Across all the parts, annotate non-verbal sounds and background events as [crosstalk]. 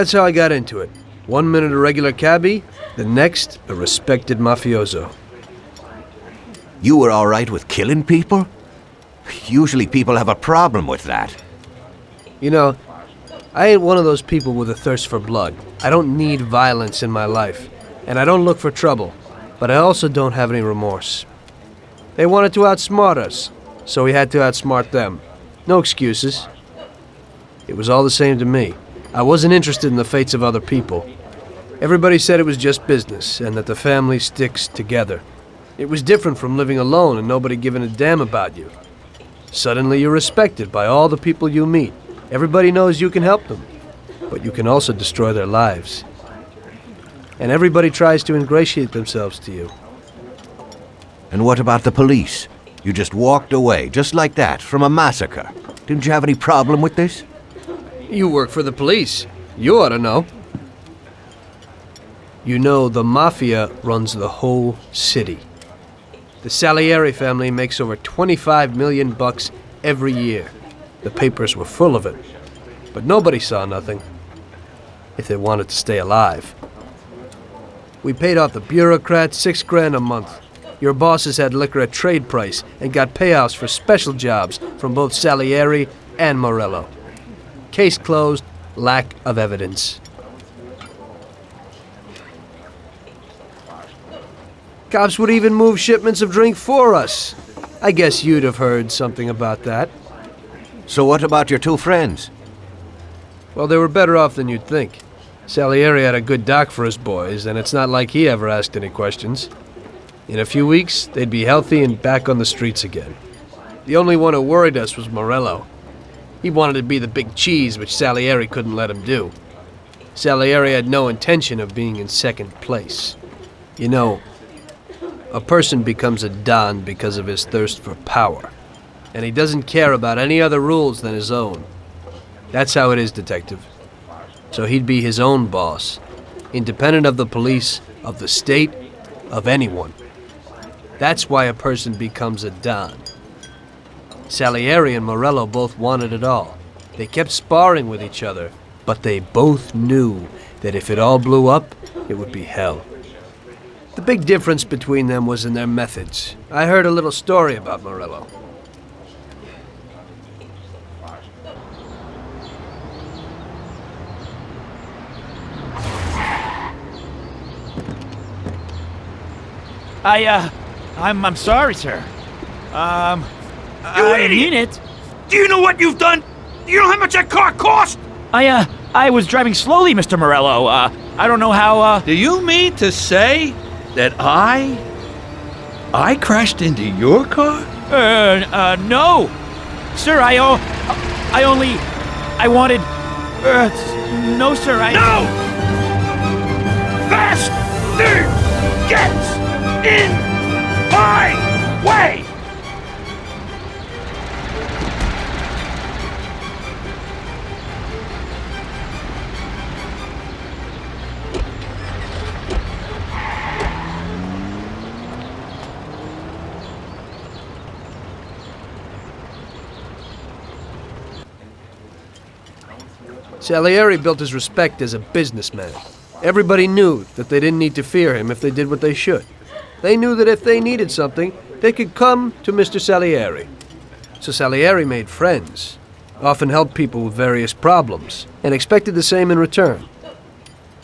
That's how I got into it. One minute a regular cabbie, the next a respected mafioso. You were all right with killing people? Usually people have a problem with that. You know, I ain't one of those people with a thirst for blood. I don't need violence in my life, and I don't look for trouble, but I also don't have any remorse. They wanted to outsmart us, so we had to outsmart them. No excuses. It was all the same to me. I wasn't interested in the fates of other people. Everybody said it was just business, and that the family sticks together. It was different from living alone and nobody giving a damn about you. Suddenly you're respected by all the people you meet. Everybody knows you can help them, but you can also destroy their lives. And everybody tries to ingratiate themselves to you. And what about the police? You just walked away, just like that, from a massacre. Didn't you have any problem with this? You work for the police. You ought to know. You know the Mafia runs the whole city. The Salieri family makes over 25 million bucks every year. The papers were full of it. But nobody saw nothing. If they wanted to stay alive. We paid off the bureaucrats six grand a month. Your bosses had liquor at trade price and got payouts for special jobs from both Salieri and Morello. Case closed, lack of evidence. Cops would even move shipments of drink for us. I guess you'd have heard something about that. So what about your two friends? Well, they were better off than you'd think. Salieri had a good doc for his boys, and it's not like he ever asked any questions. In a few weeks, they'd be healthy and back on the streets again. The only one who worried us was Morello. He wanted to be the big cheese, which Salieri couldn't let him do. Salieri had no intention of being in second place. You know, a person becomes a Don because of his thirst for power, and he doesn't care about any other rules than his own. That's how it is, Detective. So he'd be his own boss, independent of the police, of the state, of anyone. That's why a person becomes a Don. Salieri and Morello both wanted it all. They kept sparring with each other, but they both knew that if it all blew up, it would be hell. The big difference between them was in their methods. I heard a little story about Morello. I, uh, I'm, I'm sorry, sir. Um, You I idiot! mean it. Do you know what you've done? Do you know how much that car cost? I, uh, I was driving slowly, Mr. Morello. Uh, I don't know how, uh, Do you mean to say that I. I crashed into your car? uh, uh, no. Sir, I, oh, I only, I wanted, uh, no, sir, I. No! Faster gets in my way! Salieri built his respect as a businessman. Everybody knew that they didn't need to fear him if they did what they should. They knew that if they needed something, they could come to Mr. Salieri. So Salieri made friends, often helped people with various problems, and expected the same in return.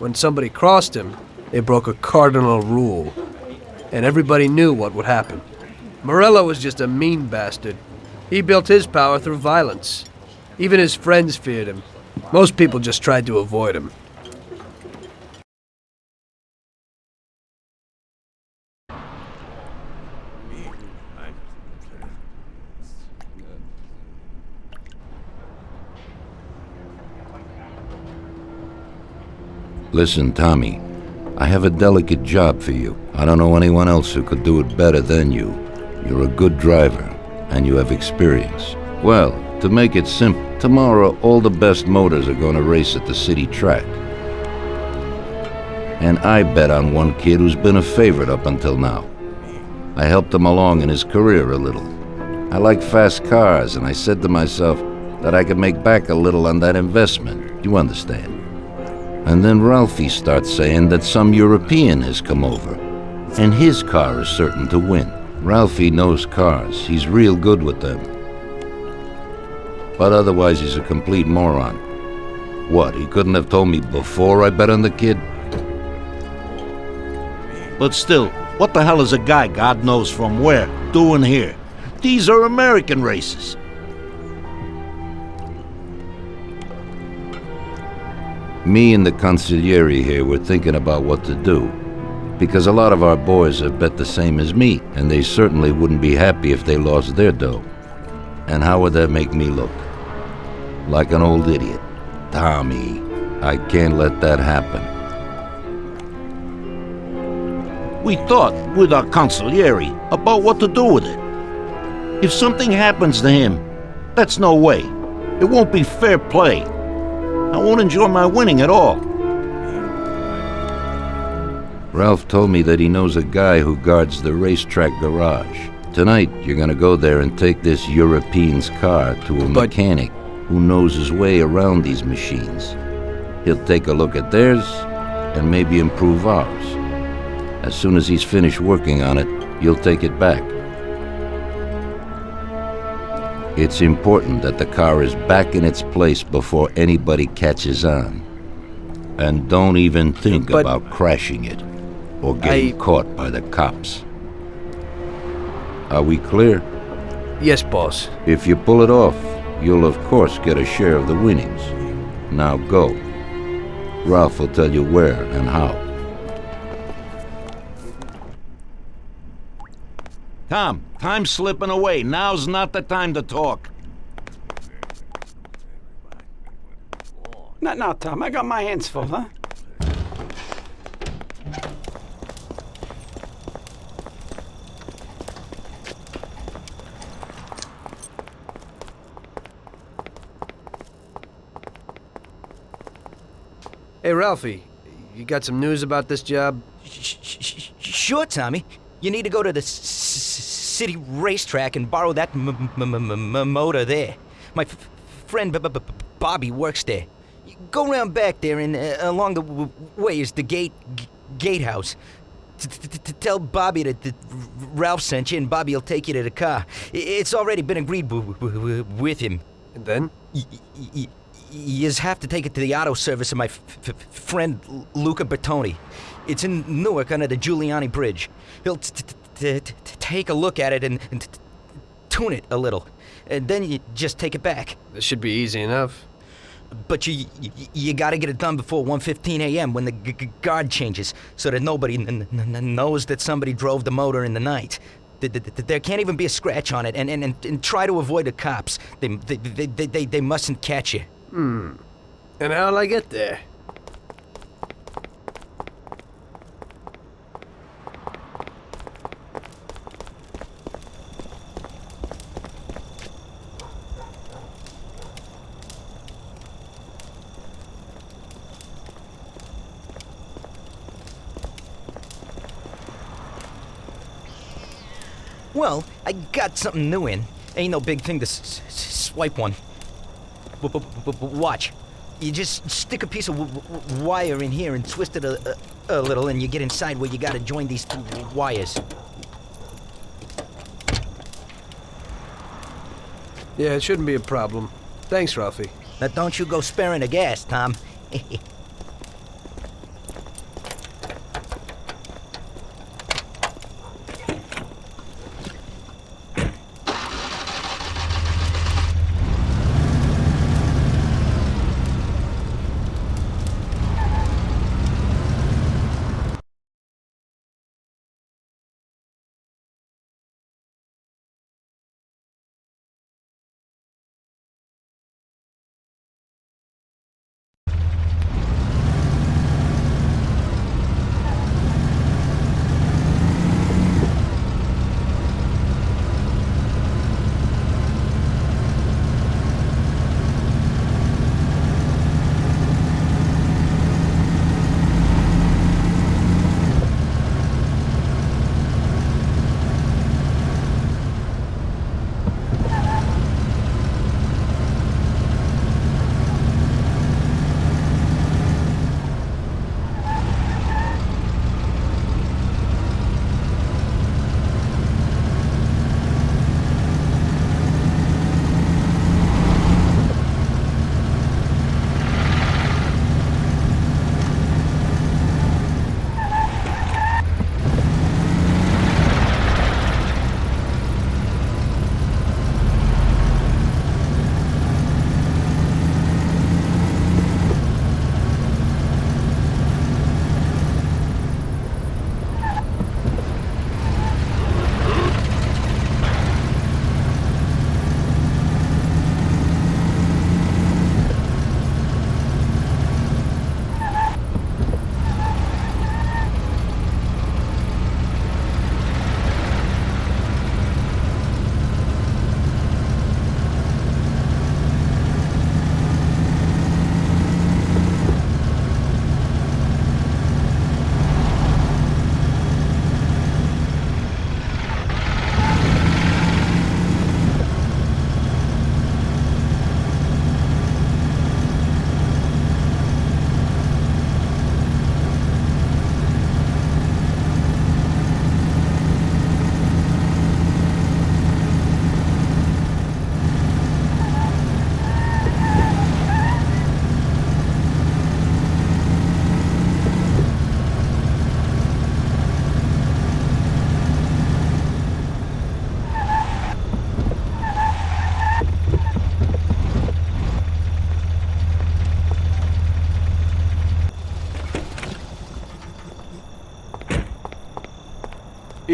When somebody crossed him, they broke a cardinal rule, and everybody knew what would happen. Morello was just a mean bastard. He built his power through violence. Even his friends feared him. Most people just tried to avoid him. Listen, Tommy, I have a delicate job for you. I don't know anyone else who could do it better than you. You're a good driver. and you have experience. Well, to make it simple, tomorrow all the best motors are going to race at the city track. And I bet on one kid who's been a favorite up until now. I helped him along in his career a little. I like fast cars, and I said to myself that I could make back a little on that investment. You understand? And then Ralphie starts saying that some European has come over, and his car is certain to win. Ralphie knows cars. He's real good with them. But otherwise, he's a complete moron. What, he couldn't have told me before I bet on the kid? But still, what the hell is a guy, God knows from where, doing here? These are American races. Me and the consigliere here were thinking about what to do. Because a lot of our boys have bet the same as me, and they certainly wouldn't be happy if they lost their dough. And how would that make me look? Like an old idiot. Tommy, I can't let that happen. We thought, with our consigliere, about what to do with it. If something happens to him, that's no way. It won't be fair play. I won't enjoy my winning at all. Ralph told me that he knows a guy who guards the racetrack garage. Tonight, you're gonna go there and take this European's car to a But- mechanic who knows his way around these machines. He'll take a look at theirs and maybe improve ours. As soon as he's finished working on it, you'll take it back. It's important that the car is back in its place before anybody catches on. And don't even think But- about crashing it or getting I- caught by the cops. Are we clear? Yes, boss. If you pull it off, you'll of course get a share of the winnings. Now go. Ralph will tell you where and how. Tom, time's slipping away. Now's not the time to talk. Not now, Tom. I got my hands full, huh? Hey, Ralphie, you got some news about this job? Sure, Tommy. You need to go to the city racetrack and borrow that motor there. My friend Bobby works there. Go round back there, and uh, along the way is the gate gatehouse. Tell Bobby that Ralph sent you, and Bobby'll take you to the car. It's already been agreed with him. And then? You just have to take it to the auto service of my f- f- friend Luca Bertone. It's in Newark under the Giuliano Bridge. He'll t- t- t- t- t- take a look at it and, and t- t- tune it a little. And then you just take it back. This should be easy enough. But you you, you got to get it done before 1:15 a.m. when the guard changes, so that nobody knows that somebody drove the motor in the night. Th- th- th- There can't even be a scratch on it, and, and, and, try to avoid the cops. They, they, they, they, they mustn't catch you. Hmm. And how'll I get there? Well, I got something new in. Ain't no big thing to swipe one. Watch. You just stick a piece of w- w- wire in here and twist it a, a, a little, and you get inside where you gotta join these two wires. Yeah, it shouldn't be a problem. Thanks, Ralphie. Now, don't you go sparing the gas, Tom. [laughs]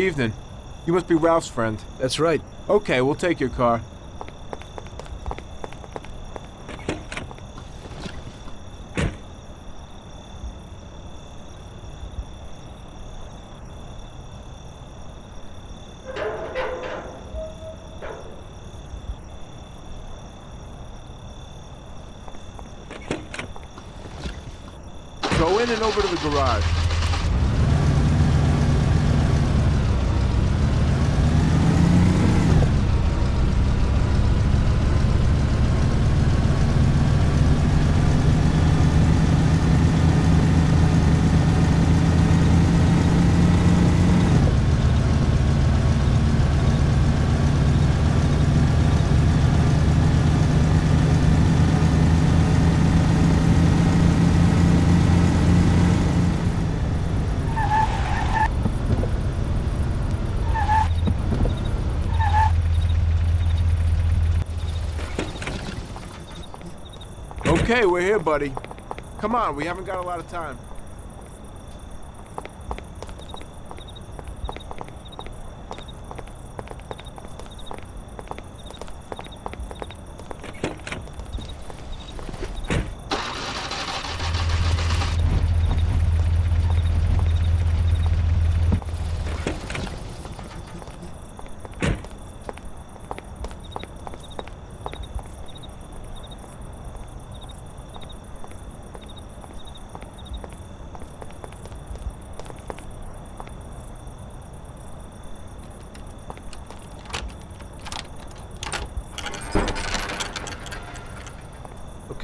Evening. You must be Ralph's friend. That's right. Okay, we'll take your car. Go in and over to the garage. Okay, we're here, buddy. Come on, we haven't got a lot of time.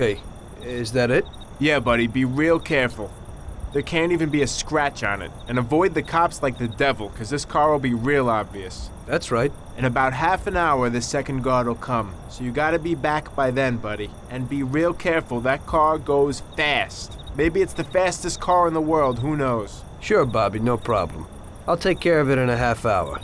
Okay, is that it? Yeah, buddy, be real careful. There can't even be a scratch on it. And avoid the cops like the devil, because this car will be real obvious. That's right. In about half an hour, the second guard will come. So you gotta be back by then, buddy. And be real careful, that car goes fast. Maybe it's the fastest car in the world, who knows? Sure, Bobby, no problem. I'll take care of it in a half hour.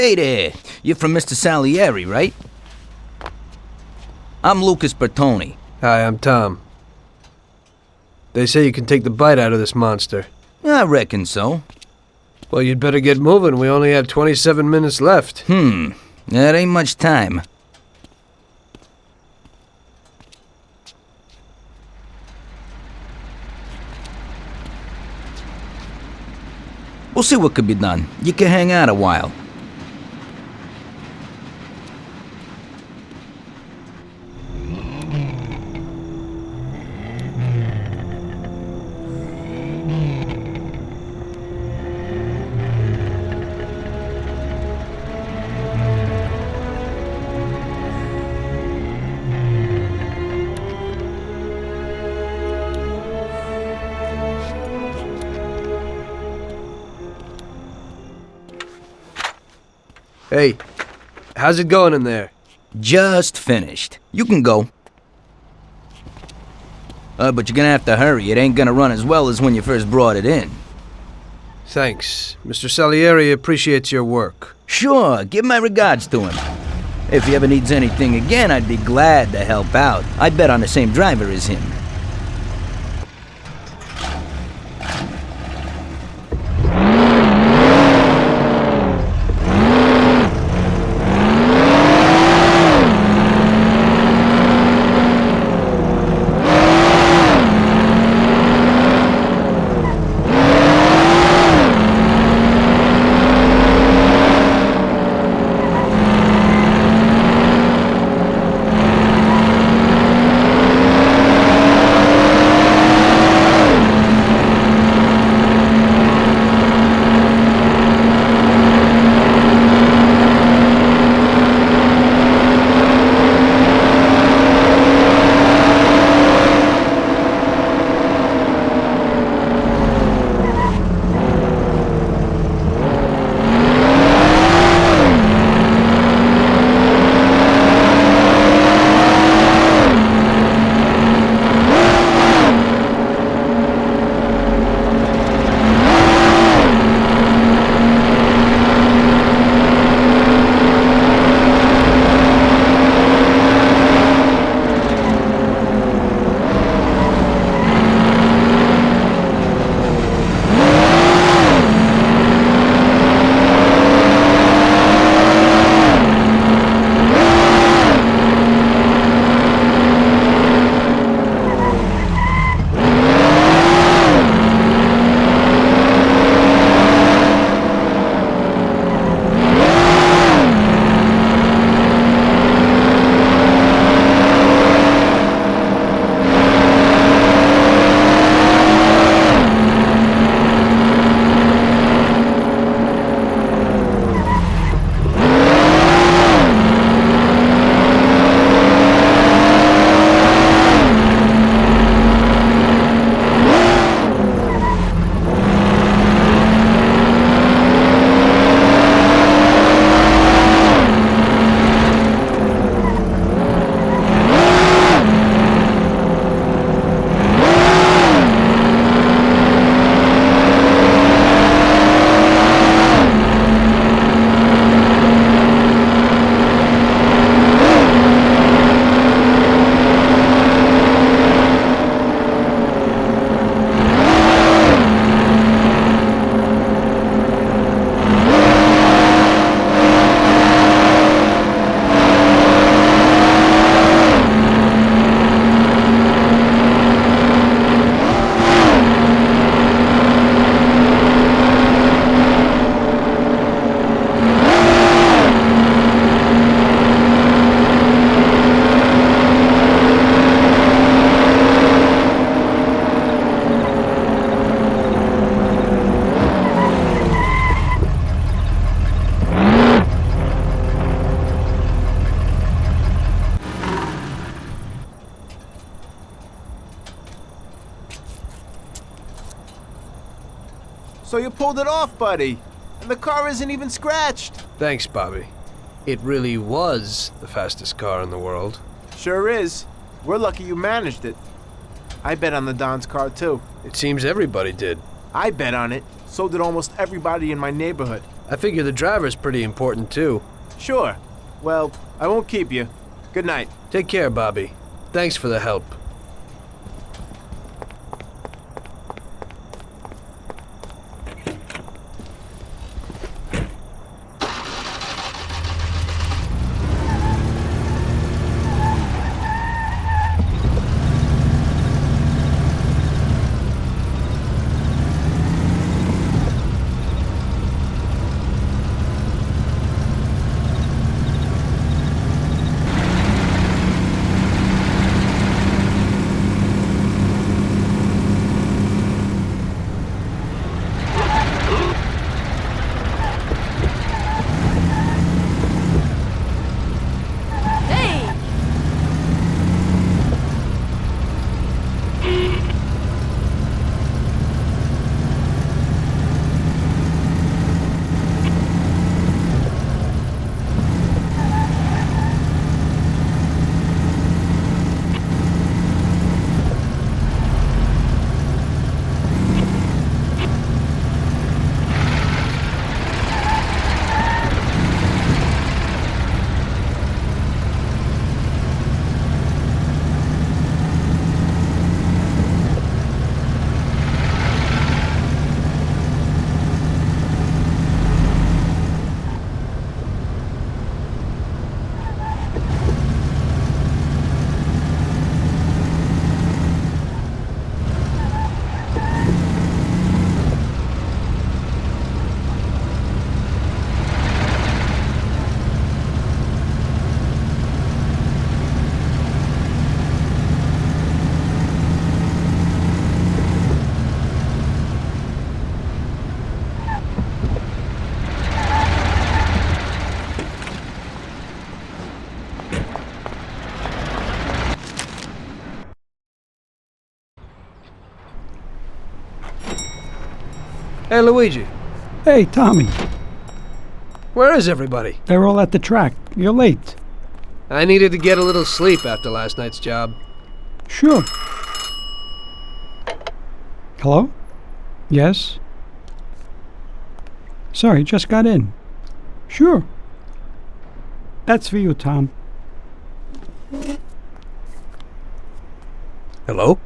Hey there. You're from Mr. Salieri, right? I'm Lucas Bertone. Hi, I'm Tom. They say you can take the bite out of this monster. I reckon so. Well, you'd better get moving. We only have 27 minutes left. Hmm. That ain't much time. We'll see what could be done. You can hang out a while. How's it going in there? Just finished. You can go. Uh, but you're gonna have to hurry. It ain't gonna run as well as when you first brought it in. Thanks. Mr. Salieri appreciates your work. Sure, give my regards to him. If he ever needs anything again, I'd be glad to help out. I bet on the same driver as him. Off, buddy. And the car isn't even scratched. Thanks, Bobby. It really was the fastest car in the world. Sure is. We're lucky you managed it. I bet on the Don's car, too. It seems everybody did. I bet on it. So did almost everybody in my neighborhood. I figure the driver's pretty important too. Sure. Well, I won't keep you. Good night. Take care, Bobby. Thanks for the help. Hey, Luigi. Hey, Tommy. Where is everybody? They're all at the track. You're late. I needed to get a little sleep after last night's job. Sure. Hello? Yes? Sorry, just got in. Sure. That's for you, Tom. Hello?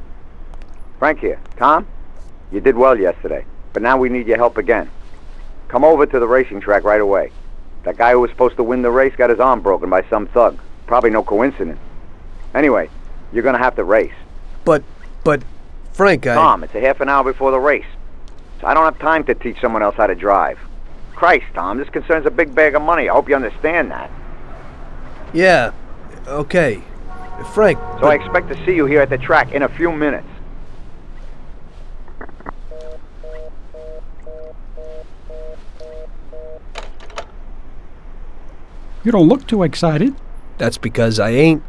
Frank here. Tom? You did well yesterday, but now we need your help again. Come over to the racing track right away. That guy who was supposed to win the race got his arm broken by some thug. Probably no coincidence. Anyway, you're gonna have to race. But, but, Frank, I. Tom, it's a half an hour before the race. So I don't have time to teach someone else how to drive. Christ, Tom, this concerns a big bag of money. I hope you understand that. Yeah, okay. Frank. So I expect to see you here at the track in a few minutes. You don't look too excited. That's because I ain't.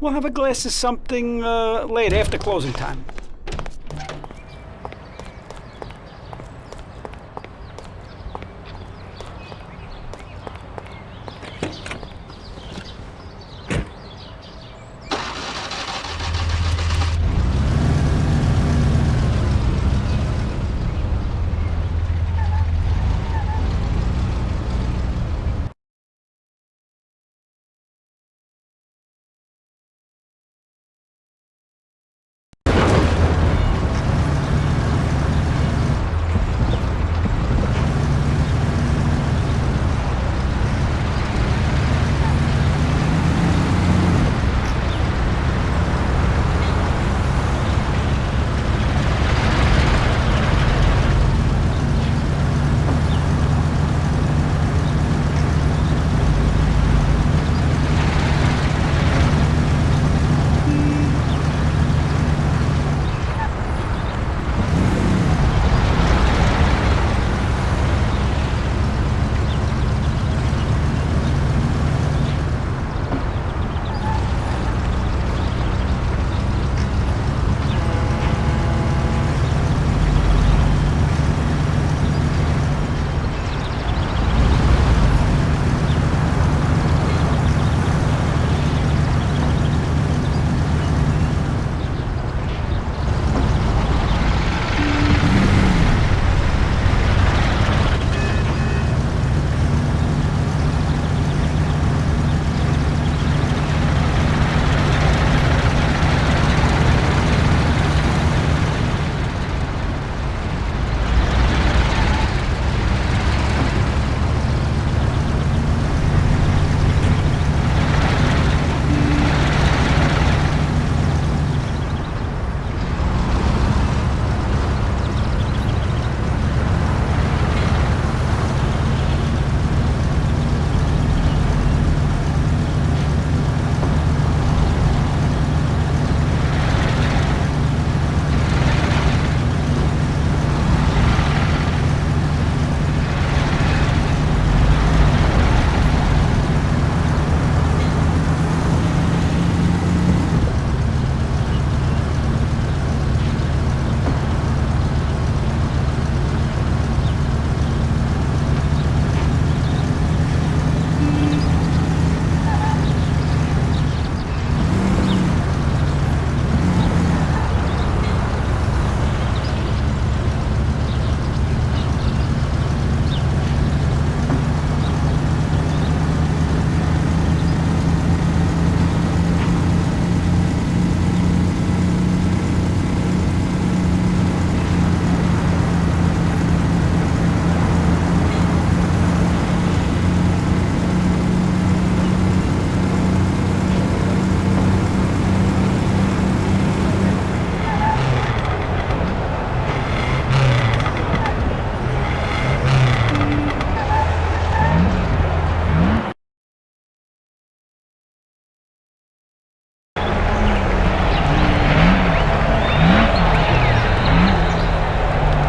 We'll have a glass of something uh, late after closing time.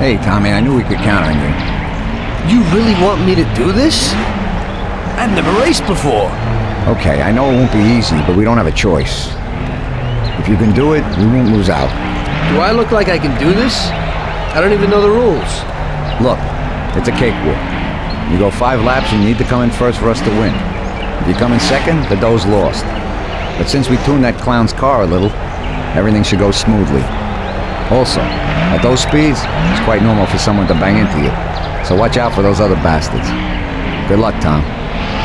Hey, Tommy, I knew we could count on you. You really want me to do this? I've never raced before. Okay, I know it won't be easy, but we don't have a choice. If you can do it, we won't lose out. Do I look like I can do this? I don't even know the rules. Look, it's a cakewalk. You go five laps and you need to come in first for us to win. If you come in second, the dough's lost. But since we tuned that clown's car a little, everything should go smoothly. Also, at those speeds, it's quite normal for someone to bang into you. So watch out for those other bastards. Good luck, Tom.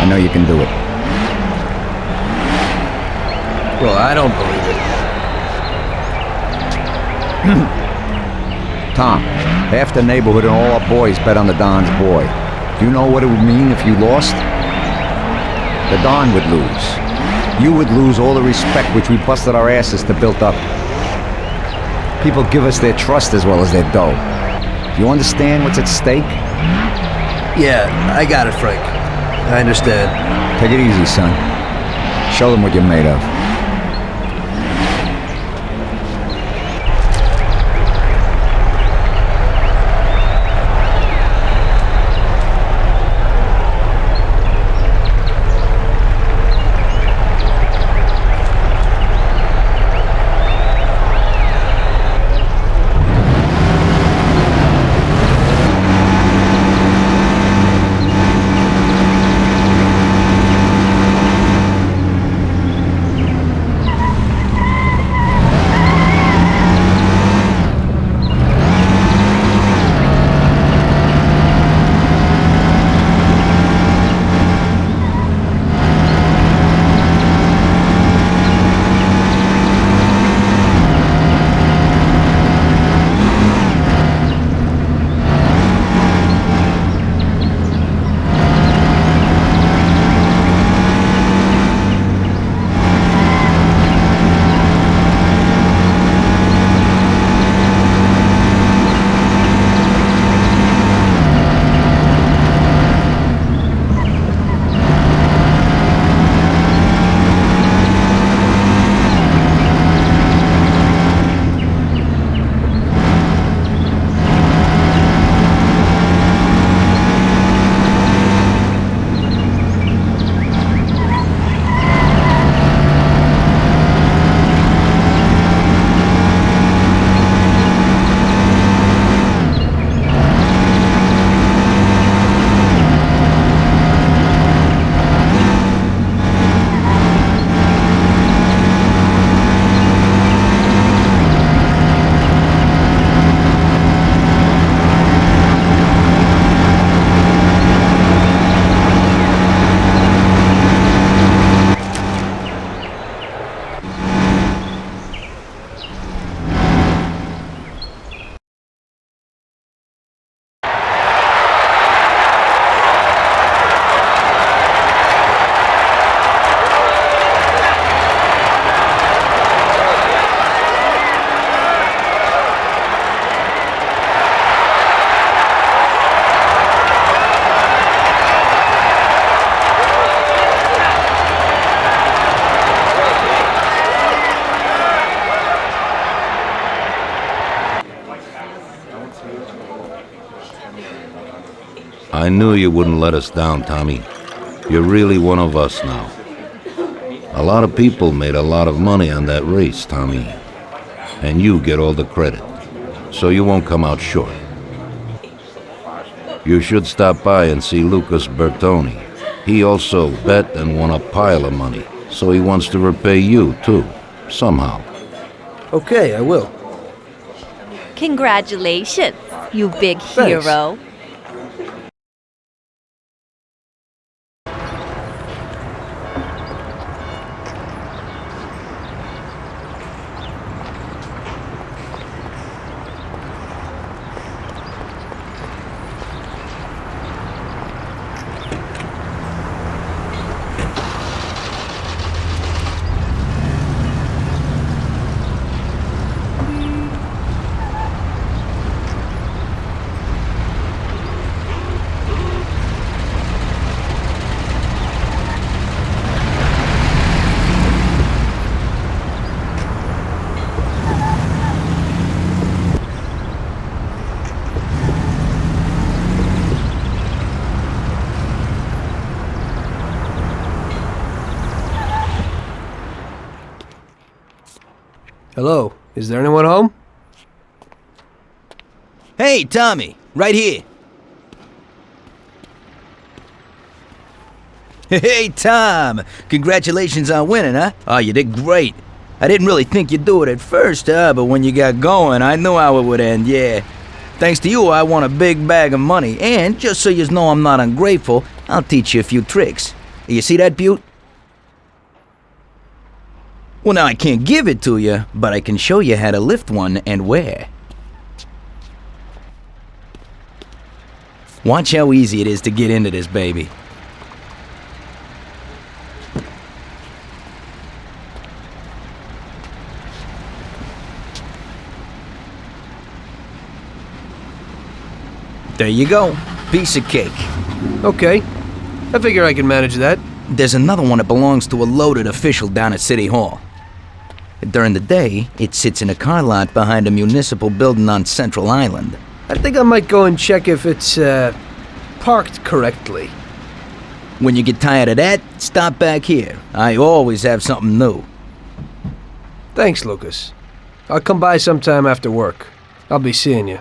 I know you can do it. Well, I don't believe it. [clears throat] Tom, half the neighborhood and all our boys bet on the Don's boy. Do you know what it would mean if you lost? The Don would lose. You would lose all the respect which we busted our asses to build up. People give us their trust as well as their dough. Do you understand what's at stake? Yeah, I got it, Frank. I understand. Take it easy, son. Show them what you're made of. I knew you wouldn't let us down, Tommy. You're really one of us now. A lot of people made a lot of money on that race, Tommy. And you get all the credit. So you won't come out short. You should stop by and see Lucas Bertone. He also bet and won a pile of money. So he wants to repay you, too. Somehow. Okay, I will. Congratulations, you big Thanks. hero. Hello. Is there anyone home? Hey, Tommy, right here. [laughs] Hey, Tom! Congratulations on winning, huh? Oh, you did great. I didn't really think you'd do it at first, huh? But when you got going, I knew how it would end, yeah. Thanks to you, I won a big bag of money, and just so you know I'm not ungrateful, I'll teach you a few tricks. You see that butte? Well, now I can't give it to you, but I can show you how to lift one and where. Watch how easy it is to get into this baby. There you go. Piece of cake. Okay. I figure I can manage that. There's another one that belongs to a loaded official down at City Hall. During the day, it sits in a car lot behind a municipal building on Central Island. I think I might go and check if it's, uh, parked correctly. When you get tired of that, stop back here. I always have something new. Thanks, Lucas. I'll come by sometime after work. I'll be seeing you.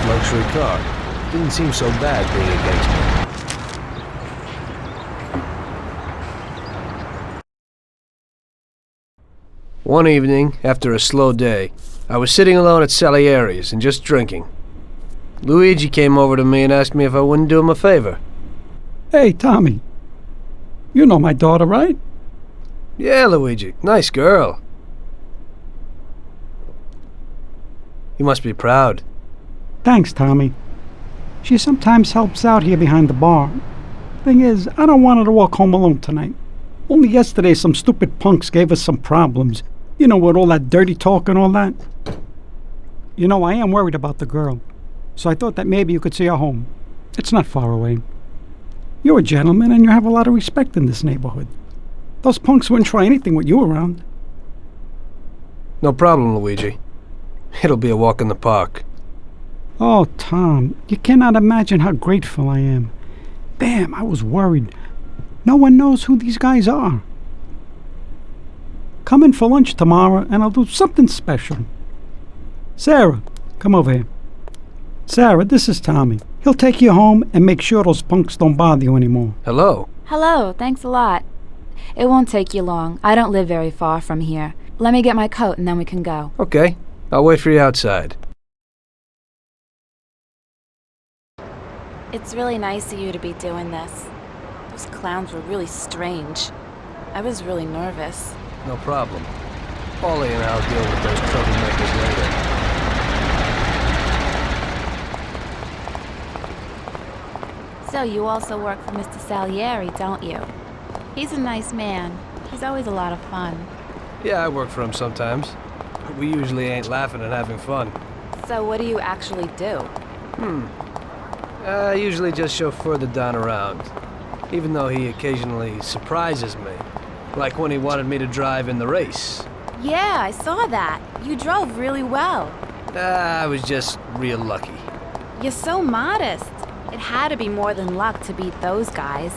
First luxury car. Didn't seem so bad being a gangster. One evening, after a slow day, I was sitting alone at Salieri's and just drinking. Luigi came over to me and asked me if I wouldn't do him a favor. Hey, Tommy. You know my daughter, right? Yeah, Luigi. Nice girl. You must be proud. Thanks, Tommy. She sometimes helps out here behind the bar. Thing is, I don't want her to walk home alone tonight. Only yesterday some stupid punks gave us some problems. You know, with all that dirty talk and all that. You know, I am worried about the girl. So I thought that maybe you could see her home. It's not far away. You're a gentleman and you have a lot of respect in this neighborhood. Those punks wouldn't try anything with you around. No problem, Luigi. It'll be a walk in the park. Oh, Tom, you cannot imagine how grateful I am. Damn, I was worried. No one knows who these guys are. Come in for lunch tomorrow and I'll do something special. Sarah, come over here. Sarah, this is Tommy. He'll take you home and make sure those punks don't bother you anymore. Hello. Hello, thanks a lot. It won't take you long. I don't live very far from here. Let me get my coat and then we can go. Okay. I'll wait for you outside. It's really nice of you to be doing this. Those clowns were really strange. I was really nervous. No problem. Paulie and I'll deal with those troublemakers later. So you also work for Mr. Salieri, don't you? He's a nice man. He's always a lot of fun. Yeah, I work for him sometimes. But we usually ain't laughing and having fun. So what do you actually do? Hmm. I usually just chauffeur the Don around. Even though he occasionally surprises me. Like when he wanted me to drive in the race. Yeah, I saw that. You drove really well. Ah, I was just real lucky. You're so modest. It had to be more than luck to beat those guys.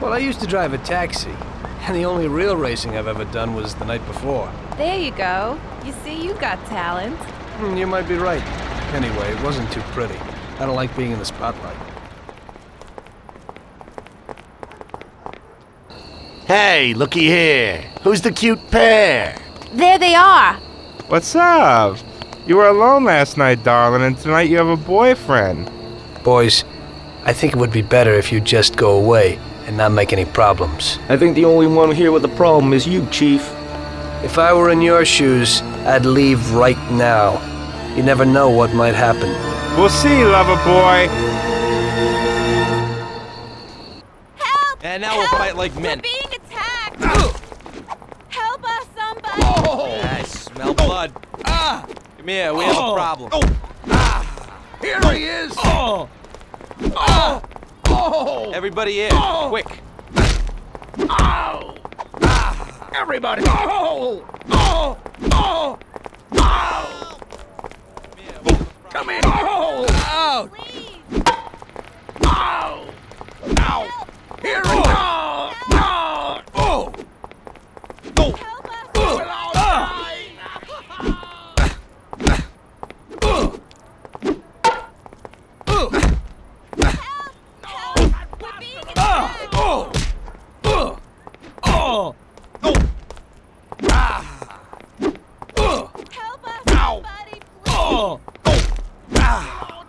Well, I used to drive a taxi. And the only real racing I've ever done was the night before. There you go. You see, you got talent. Hmm, You might be right. Anyway, it wasn't too pretty. I don't like being in the spotlight. Hey, looky here. Who's the cute pair? There they are. What's up? You were alone last night, darling, and tonight you have a boyfriend. Boys, I think it would be better if you just go away and not make any problems. I think the only one here with a problem is you, Chief. If I were in your shoes, I'd leave right now. You never know what might happen. We'll see, lover boy. And now we'll fight like men. being attacked. Help us, somebody. Oh! I smell blood. Ah! Come here, we have a problem. Here he is! Oh! Oh! Oh! Everybody in, quick. Ow! Ah! Everybody! Oh! Oh! Oh! Oh! Come here! Oh! Out! Ow! Ow! Here we go! No! Oh! Oh! Oh! Ah! Ah! Oh! Oh! Oh! Oh! Ah! Oh! Ow! Oh! Ah!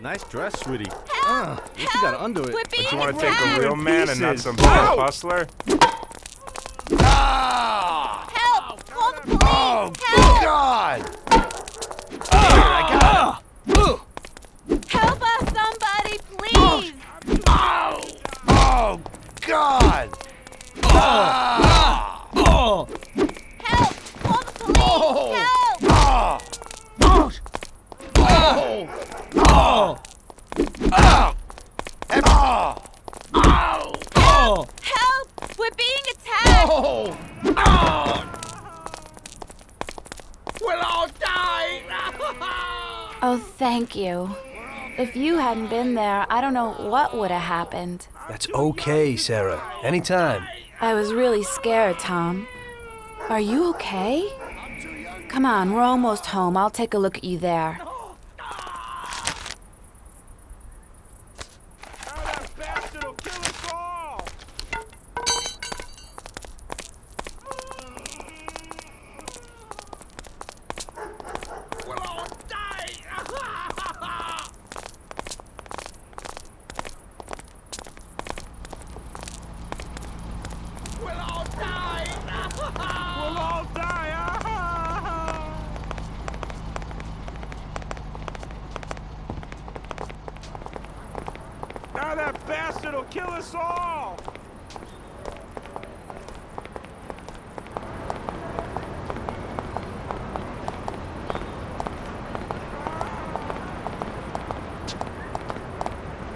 Nice dress, sweetie. Uh, what you gotta undo it? But you want to take a real man and not some Ow! hustler? Ah! Help! Call the police! Oh, Help! God! Here, I got him! Help us, somebody, please! Ow! Oh, God! Ah! Oh! Help! Call the police! Oh! Help! Oh! Oh! Oh! Oh! Oh! Oh! Ow! Oh! Help! We're being attacked! Oh! Oh! We'll all die! Oh, thank you. If you hadn't been there, I don't know what would have happened. That's okay, Sarah. Anytime. I was really scared, Tom. Are you okay? Come on, we're almost home. I'll take a look at you there. Now that bastard will kill us all!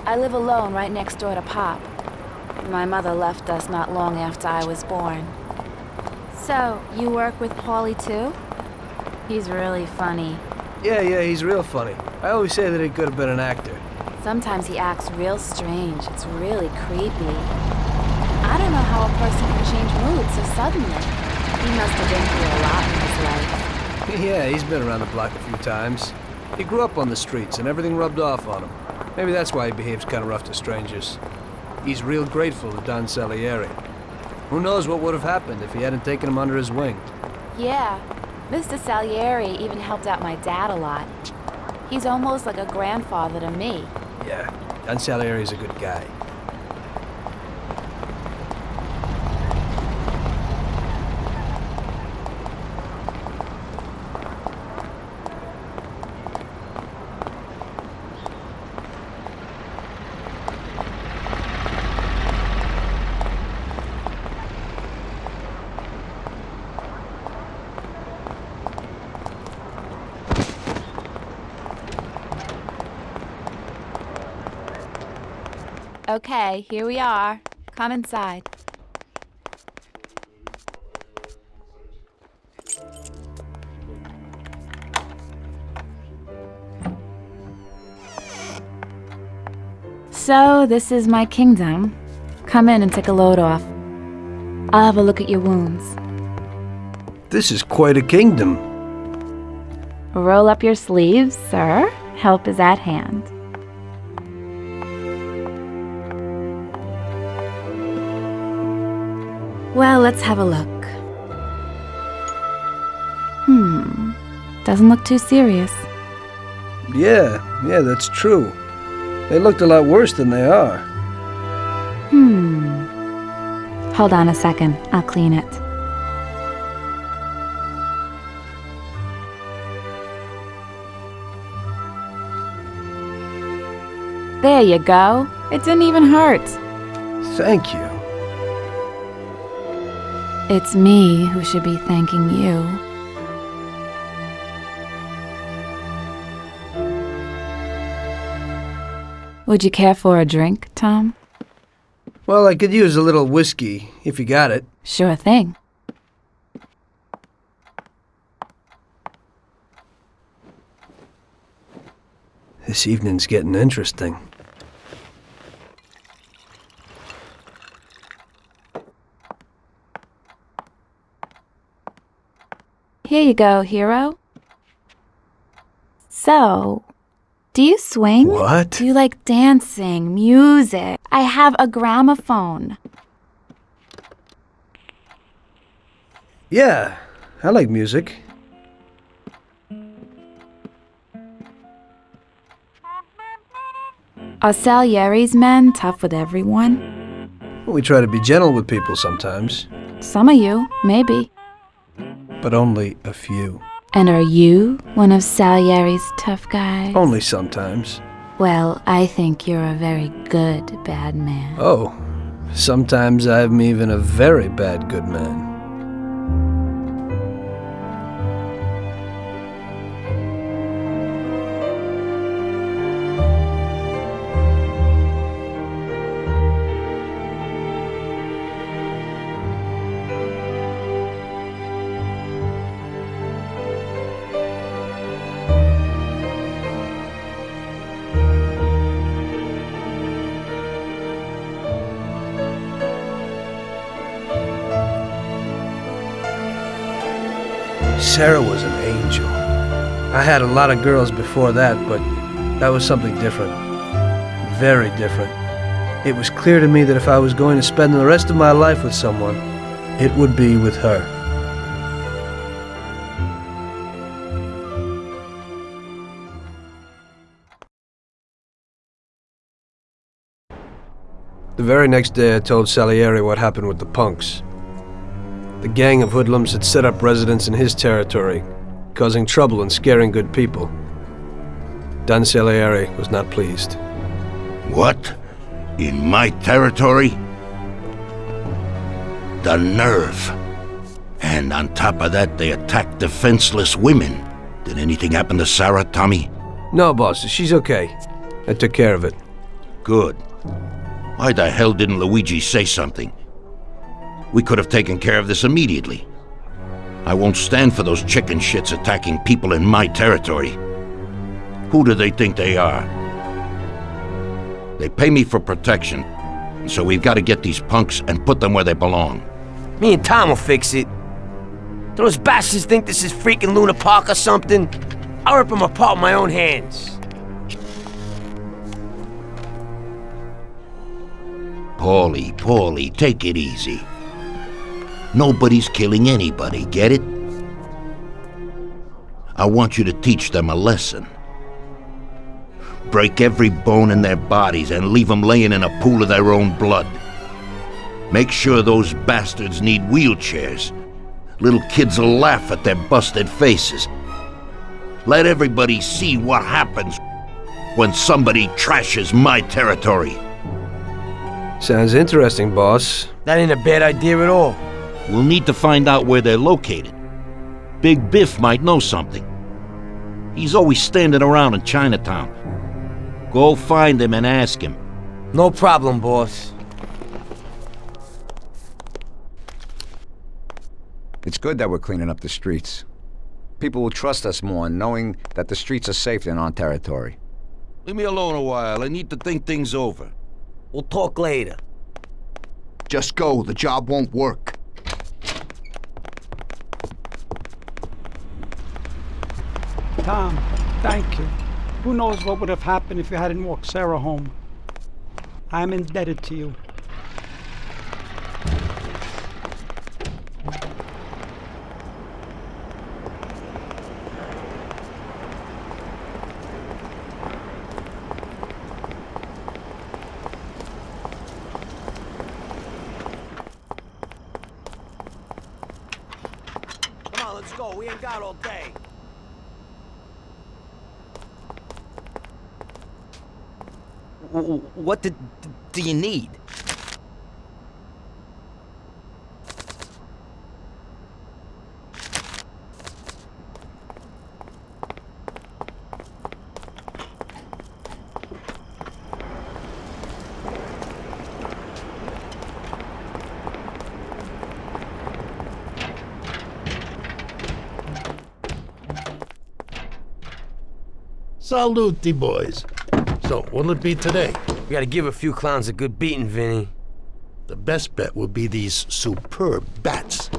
I live alone right next door to Pop. My mother left us not long after I was born. So, you work with Paulie too? He's really funny. Yeah, yeah, he's real funny. I always say that he could have been an actor. Sometimes he acts real strange. It's really creepy. I don't know how a person can change mood so suddenly. He must have been through a lot in his life. [laughs] Yeah, he's been around the block a few times. He grew up on the streets and everything rubbed off on him. Maybe that's why he behaves kind of rough to strangers. He's real grateful to Don Salieri. Who knows what would have happened if he hadn't taken him under his wing. Yeah, Mr. Salieri even helped out my dad a lot. He's almost like a grandfather to me. Yeah, Don Salieri's a good guy. Okay, here we are. Come inside. So, this is my kingdom. Come in and take a load off. I'll have a look at your wounds. This is quite a kingdom. Roll up your sleeves, sir. Help is at hand. Well, let's have a look. Hmm. Doesn't look too serious. Yeah, yeah, that's true. They looked a lot worse than they are. Hmm. Hold on a second. I'll clean it. There you go. It didn't even hurt. Thank you. It's me who should be thanking you. Would you care for a drink, Tom? Well, I could use a little whiskey, if you got it. Sure thing. This evening's getting interesting. Here you go, hero. So, do you swing? What? Do you like dancing, music? I have a gramophone. Yeah, I like music. Are Salieri's men tough with everyone? We try to be gentle with people sometimes, Some of you, maybe. But only a few. And are you one of Salieri's tough guys? Only sometimes. Well, I think you're a very good bad man. Oh, sometimes I'm even a very bad good man. Sarah was an angel. I had a lot of girls before that, but that was something different. Very different. It was clear to me that if I was going to spend the rest of my life with someone, it would be with her. The very next day I told Salieri what happened with the punks. The gang of hoodlums had set up residence in his territory, causing trouble and scaring good people. Don Salieri was not pleased. What? In my territory? The nerve. And on top of that, they attacked defenseless women. Did anything happen to Sarah, Tommy? No, boss, she's okay. I took care of it. Good. Why the hell didn't Luigi say something? We could have taken care of this immediately. I won't stand for those chicken shits attacking people in my territory. Who do they think they are? They pay me for protection, so we've got to get these punks and put them where they belong. Me and Tom will fix it. Those bastards think this is freaking Luna Park or something? I'll rip them apart with my own hands. Paulie, Paulie, take it easy. Nobody's killing anybody, get it? I want you to teach them a lesson. Break every bone in their bodies and leave them laying in a pool of their own blood. Make sure those bastards need wheelchairs. Little kids will laugh at their busted faces. Let everybody see what happens when somebody trashes my territory. Sounds interesting, boss. That ain't a bad idea at all. We'll need to find out where they're located. Big Biff might know something. He's always standing around in Chinatown. Go find him and ask him. No problem, boss. It's good that we're cleaning up the streets. People will trust us more knowing that the streets are safe in our territory. Leave me alone a while. I need to think things over. We'll talk later. Just go. The job won't work. Tom, thank you. Who knows what would have happened if you hadn't walked Sarah home. I'm indebted to you. Come on, let's go. We ain't got all day. W- What did, do you need? Salute, boys. So, what'll it be today? We gotta give a few clowns a good beating, Vinny. The best bet would be these superb bats.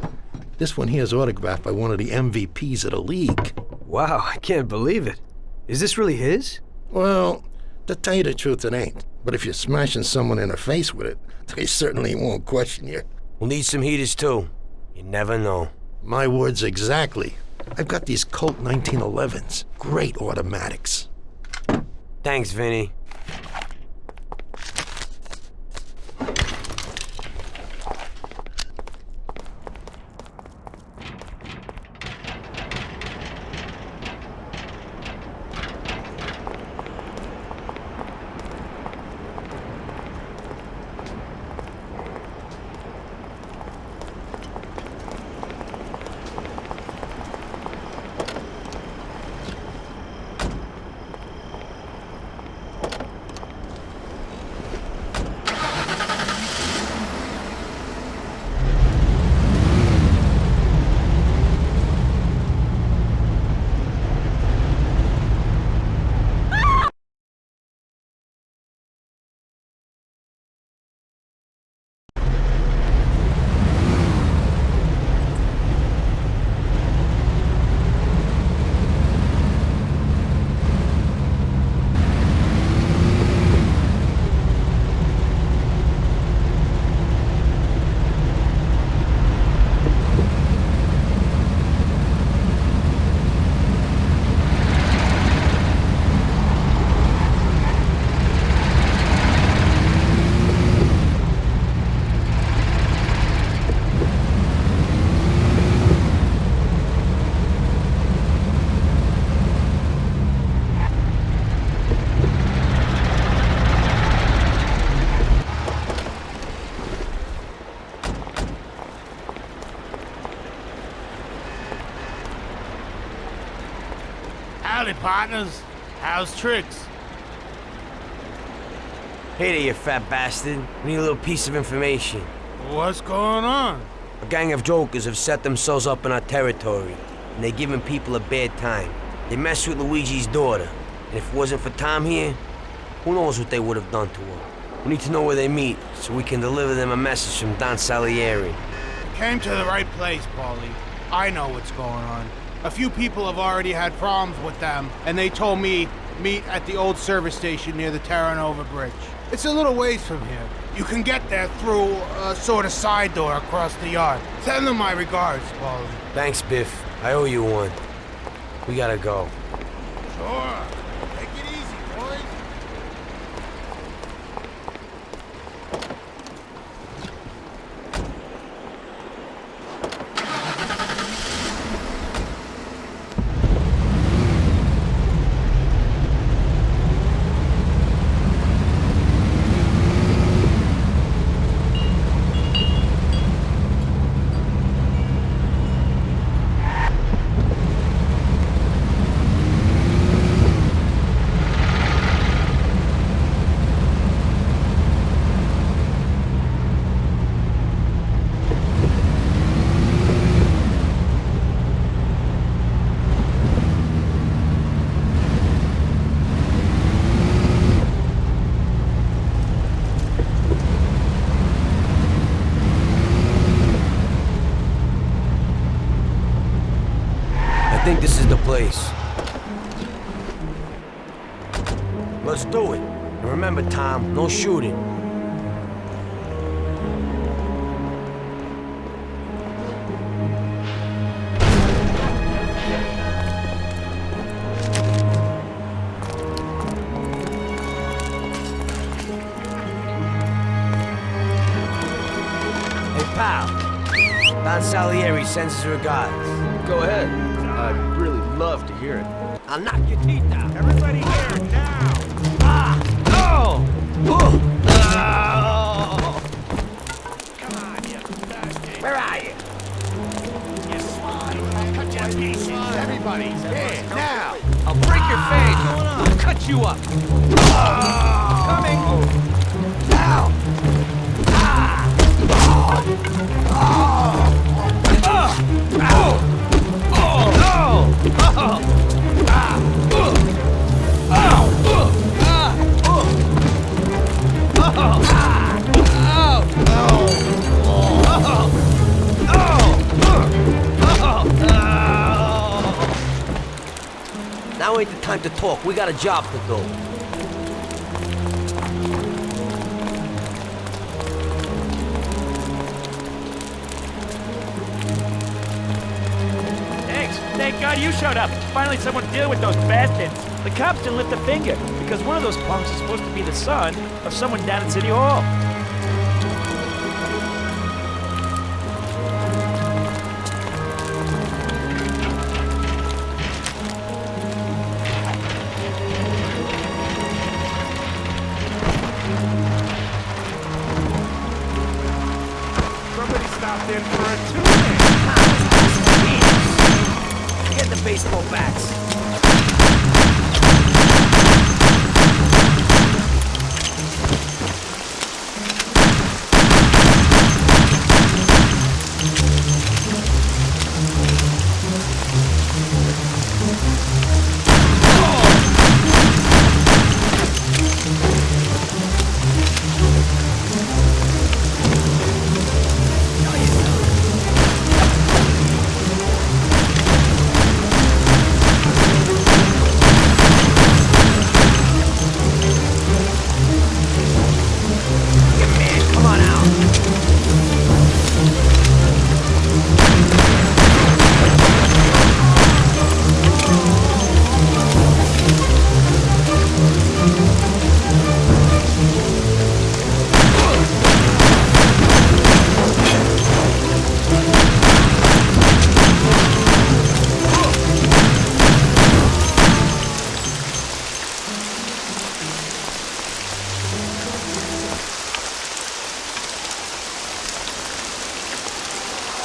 This one here is autographed by one of the MVPs of the league. Wow, I can't believe it. Is this really his? Well, to tell you the truth, it ain't. But if you're smashing someone in the face with it, [laughs] they certainly won't question you. We'll need some heaters, too. You never know. My words exactly. I've got these Colt 1911s. Great automatics. Thanks, Vinny. Partners. How's tricks? Hey there, you fat bastard. We need a little piece of information. What's going on? A gang of jokers have set themselves up in our territory, and they're giving people a bad time. They messed with Luigi's daughter, and if it wasn't for Tom here, who knows what they would have done to her. We need to know where they meet, so we can deliver them a message from Don Salieri. Came to the right place, Paulie. I know what's going on. A few people have already had problems with them, and they told me meet at the old service station near the Terranova Bridge. It's a little ways from here. You can get there through a sort of side door across the yard. Send them my regards, Paulie. Thanks, Biff. I owe you one. We gotta go. Sure. Take it easy, boys. I think this is the place. Let's do it. And remember, Tom, no shooting. Hey, pal. Don Salieri sends his regards. Go ahead. I'd really love to hear it. I'll knock your teeth ain't the time to talk. We got a job to do. Thanks. Thank God you showed up. Finally someone to deal with those bastards. The cops didn't lift a finger because one of those punks is supposed to be the son of someone down at City Hall.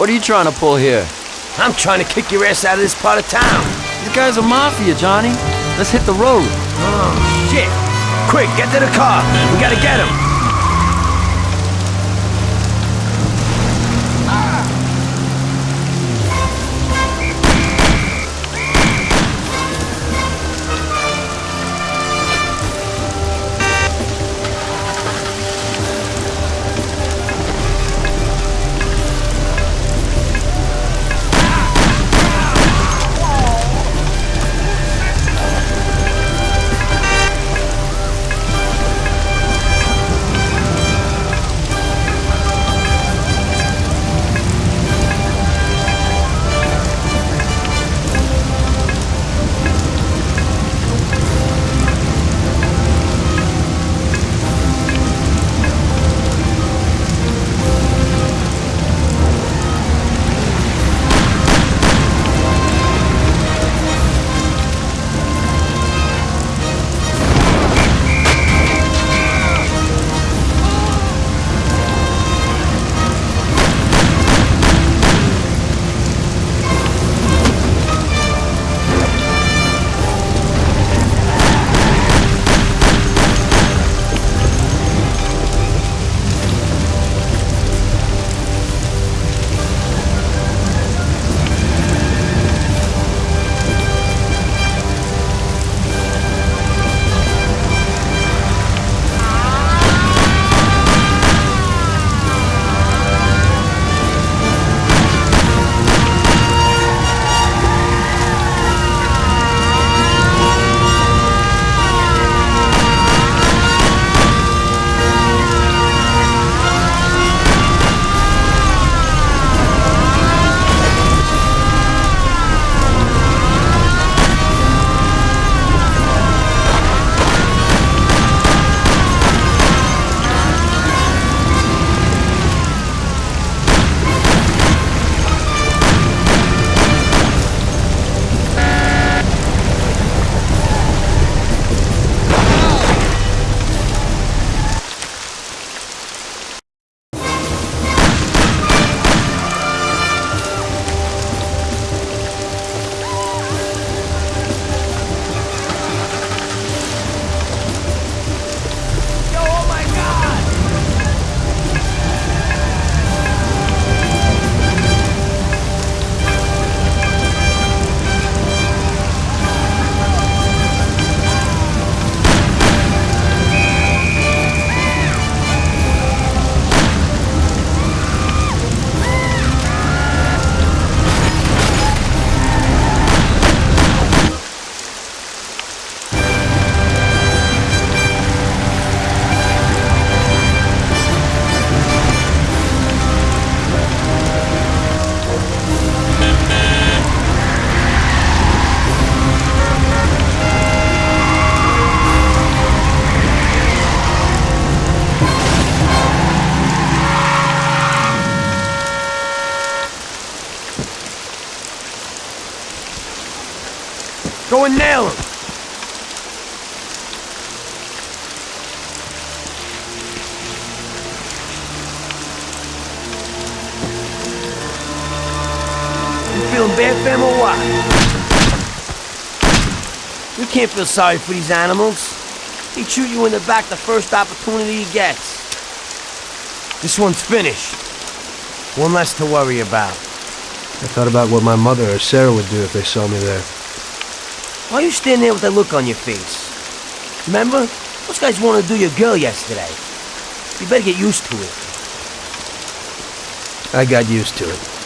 What are you trying to pull here? I'm trying to kick your ass out of this part of town. These guy's a mafia, Johnny. Let's hit the road. Oh, shit. Quick, get to the car. We gotta get him. Can't feel sorry for these animals. He'd shoot you in the back the first opportunity he gets. This one's finished. One less to worry about. I thought about what my mother or Sarah would do if they saw me there. Why are you standing there with that look on your face? Remember? Those guys wanted to do your girl yesterday. You better get used to it. I got used to it.